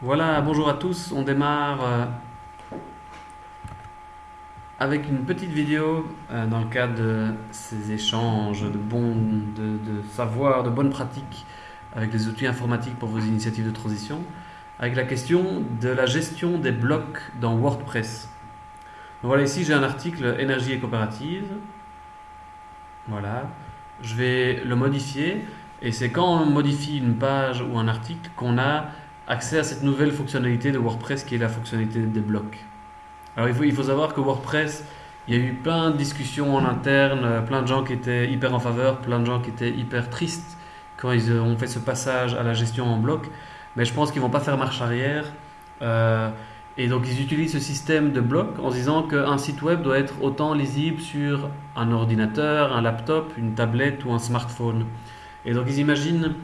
Voilà, bonjour à tous. On démarre euh, avec une petite vidéo euh, dans le cadre de ces échanges de bons, de, savoir, de bonnes pratiques avec les outils informatiques pour vos initiatives de transition, avec la question de la gestion des blocs dans WordPress. Voilà, ici j'ai un article énergie et coopérative. Voilà, je vais le modifier et c'est quand on modifie une page ou un article qu'on a accès à cette nouvelle fonctionnalité de WordPress qui est la fonctionnalité des blocs. Alors il faut, il faut savoir que WordPress, il y a eu plein de discussions en interne, euh, plein de gens qui étaient hyper en faveur, plein de gens qui étaient hyper tristes quand ils ont fait ce passage à la gestion en bloc. Mais je pense qu'ils vont pas faire marche arrière. Euh, et donc ils utilisent ce système de blocs en se disant qu'un site web doit être autant lisible sur un ordinateur, un laptop, une tablette ou un smartphone. Et donc ils imaginent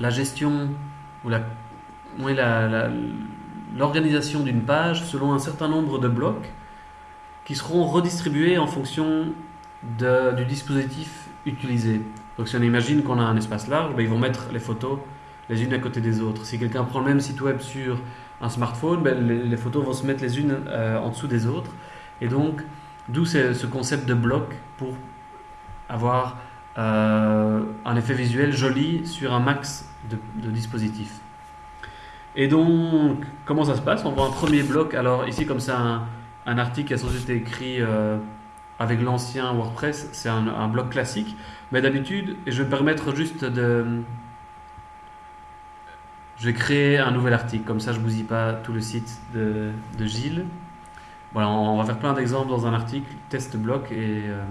la gestion ou la oui, l'organisation d'une page selon un certain nombre de blocs qui seront redistribués en fonction du dispositif utilisé. Donc si on imagine qu'on a un espace large, ben, ils vont mettre les photos les unes à côté des autres. Si quelqu'un prend le même site web sur un smartphone, ben, les, photos vont se mettre les unes euh, en dessous des autres. Et donc, d'où ce concept de bloc pour avoir euh, un effet visuel joli sur un max de dispositifs. Et donc, comment ça se passe? On voit un premier bloc. Alors ici, comme c'est un, article qui a sans été écrit euh, avec l'ancien WordPress, c'est un, un, bloc classique. Mais d'habitude, je vais permettre juste de... Je vais créer un nouvel article, comme ça je ne bousille pas tout le site de, de Gilles. Voilà, on va faire plein d'exemples dans un article, test bloc. Et, euh,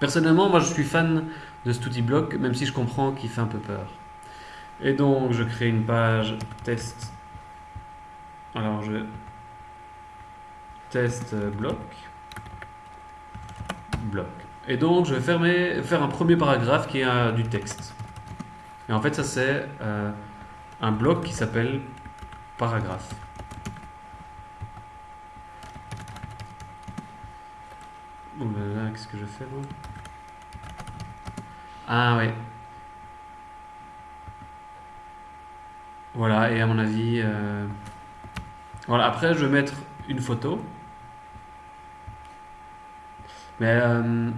Personnellement, moi je suis fan de cet outil bloc, même si je comprends qu'il fait un peu peur. Et donc, je crée une page test. Alors, je test bloc. Bloc. Et donc, je vais fermer, faire un premier paragraphe qui est du texte. Et en fait, ça, c'est euh, un bloc qui s'appelle paragraphe. Oh là là, qu'est-ce que je fais, moi? Ah, ouais. Voilà, et à mon avis... Euh, voilà, après, je vais mettre une photo. Mais... Euh,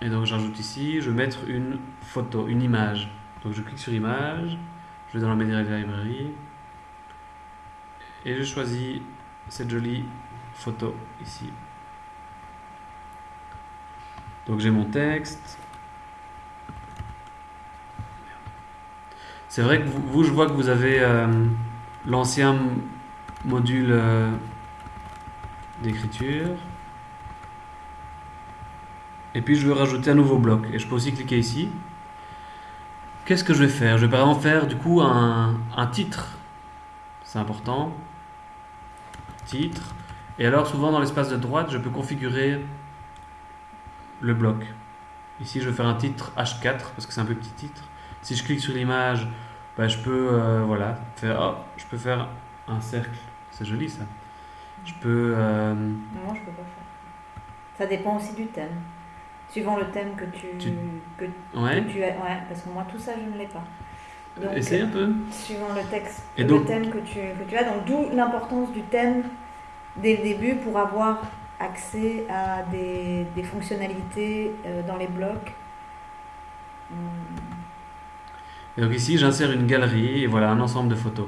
et donc, j'ajoute ici, je vais mettre une photo, une image. Donc, je clique sur image, je vais dans la Media Library, et je choisis cette jolie photo ici. Donc, j'ai mon texte. C'est vrai que vous, je vois que vous avez euh, l'ancien module euh, d'écriture. Et puis je veux rajouter un nouveau bloc. Et je peux aussi cliquer ici. Qu'est-ce que je vais faire? Je vais par exemple faire du coup un, un titre. C'est important. Titre. Et alors souvent dans l'espace de droite, je peux configurer le bloc. Ici, je vais faire un titre H4 parce que c'est un peu petit titre. Si je clique sur l'image, bah, je peux euh, voilà, faire, oh, je peux faire un cercle. C'est joli ça. Je peux. Euh... Non, je peux pas faire. Ça dépend aussi du thème. Suivant le thème que tu, Que, ouais. tu as. Ouais, parce que moi, tout ça, je ne l'ai pas. Donc, Essaye un peu. Suivant le texte, Et le thème que tu, que tu as. Donc, d'où l'importance du thème dès le début pour avoir accès à des, des fonctionnalités euh, dans les blocs. Donc ici, j'insère une galerie et voilà un ensemble de photos.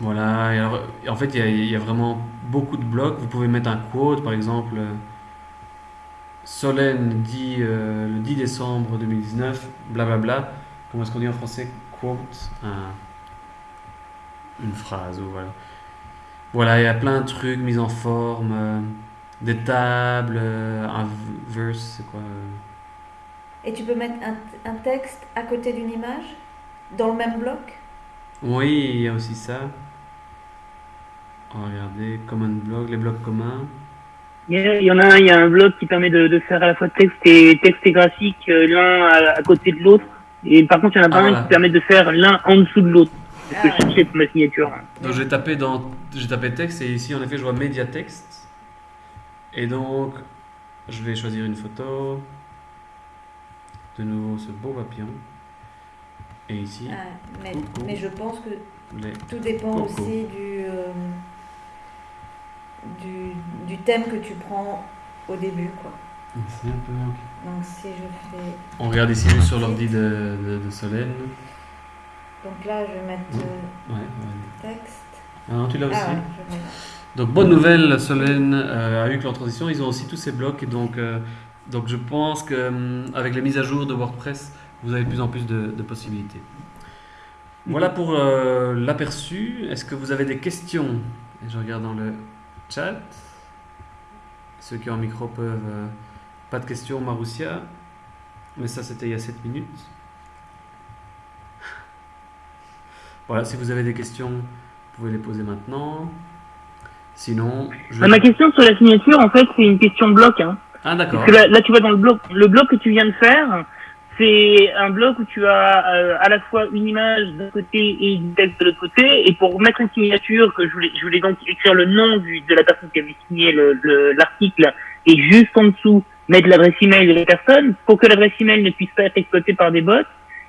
Voilà, en fait, il y, a vraiment beaucoup de blocs. Vous pouvez mettre un quote, par exemple, Solène dit euh, le 10 décembre 2019, blablabla. Bla. Comment est-ce qu'on dit en français? Quote un, Une phrase, voilà. Voilà, il y a plein de trucs mis en forme, euh, des tables, euh, un verse, c'est quoi euh? Et tu peux mettre un, un texte à côté d'une image dans le même bloc? Oui, il y a aussi ça. Oh, regardez, common les blocs communs. Il y en a un, il y a un bloc qui permet de, de faire à la fois texte et texte et graphique l'un à, à, côté de l'autre. Et par contre, il y en a pas ah, un qui permet de faire l'un en dessous de l'autre. C'est ce que je cherchais pour ma signature. Donc j'ai tapé dans j'ai tapé texte et ici en effet je vois média texte. Et donc je vais choisir une photo. De nouveau ce beau papillon. Et ici, Ah, mais, je pense que les... tout dépend Coco. aussi du, euh, du, du thème que tu prends au début. Quoi. C'est un peu... Donc si je fais... On regarde ici juste sur l'ordi de, de, de Solène. Donc là, je vais mettre euh, Ouais, ouais. texte. Ah non, tu l'as aussi Ah ouais, mettre. Donc bonne nouvelle, Solène euh, a eu que leur transition, ils ont aussi tous ces blocs donc, euh, donc je pense qu'avec les mises à jour de WordPress, vous avez de plus en plus de, possibilités. Voilà pour euh, l'aperçu. Est-ce que vous avez des questions? Je regarde dans le chat. Ceux qui ont un micro peuvent... euh, pas de questions, Maroussia. Mais ça, c'était il y a 7 minutes. Voilà, si vous avez des questions, vous pouvez les poser maintenant. Sinon, je... Ma question sur la signature, en fait, c'est une question bloc. Hein. Ah d'accord. Parce que là, là, tu vois dans le bloc, le bloc que tu viens de faire, c'est un bloc où tu as euh, à la fois une image d'un côté et du texte de l'autre côté. Et pour mettre une signature, que je voulais, je voulais donc écrire le nom du, de la personne qui avait signé le- le- l'article et juste en dessous mettre l'adresse email de la personne. Pour que l'adresse email ne puisse pas être exploitée par des bots,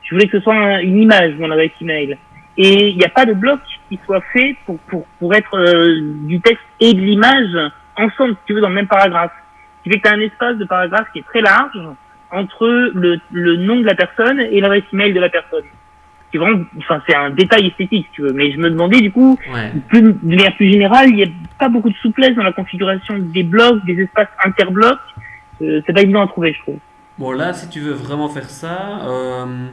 je voulais que ce soit un- une image mon adresse email. Et il n'y a pas de bloc qui soit fait pour, pour, pour être euh, du texte et de l'image ensemble, si tu veux, dans le même paragraphe. Ce qui fait que tu as un espace de paragraphe qui est très large entre le, le nom de la personne et l'adresse email de la personne. C'est vraiment, enfin, c'est un détail esthétique, si tu veux. Mais je me demandais, du coup, Ouais. plus, de manière plus générale, il n'y a pas beaucoup de souplesse dans la configuration des blocs, des espaces interblocs. Euh, c'est pas évident à trouver, je trouve. Bon là, si tu veux vraiment faire ça, euh,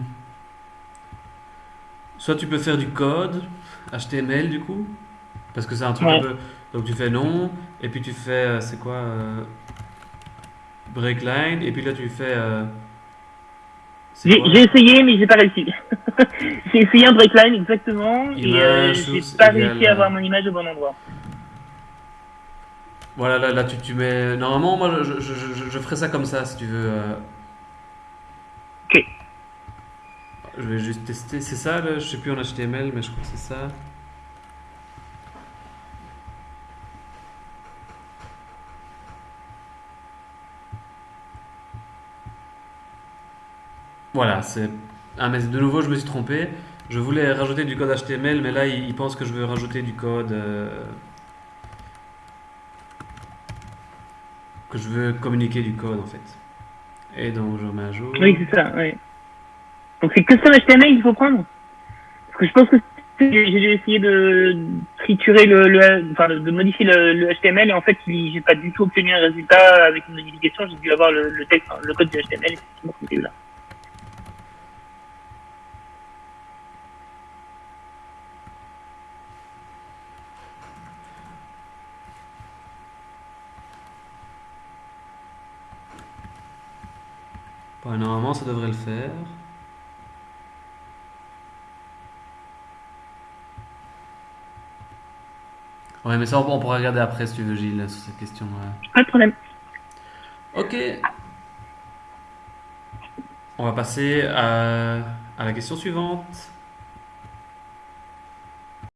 soit tu peux faire du code HTML du coup, parce que c'est un truc Ouais. un peu. Donc tu fais nom, et puis tu fais, euh, c'est quoi, euh, breakline, et puis là tu fais. euh, J'ai essayé, mais j'ai pas réussi. j'ai essayé un breakline exactement, et euh, j'ai pas égale, réussi à avoir euh, mon image au bon endroit. Voilà, là, là tu, tu mets. Normalement, moi je, je, je, je ferais ça comme ça si tu veux. euh. Ok. Je vais juste tester. C'est ça, là, je sais plus en HTML, mais je crois que c'est ça. Voilà, c'est. Ah, mais de nouveau, je me suis trompé. Je voulais rajouter du code HTML, mais là, il, pense que je veux rajouter du code. euh, que je veux communiquer du code en fait. Et donc je remets à jour. Oui, c'est ça, oui. Donc c'est custom HTML qu'il faut prendre Parce que je pense que j'ai dû essayer de triturer le, enfin de modifier le, HTML et en fait j'ai pas du tout obtenu un résultat avec une modification, j'ai dû avoir le, texte, le code du HTML effectivement là. Ouais, normalement ça devrait le faire. Ouais, mais ça on, pourra regarder après si tu veux, Gilles, sur cette question. Pas de problème. Ok. On va passer à, à la question suivante.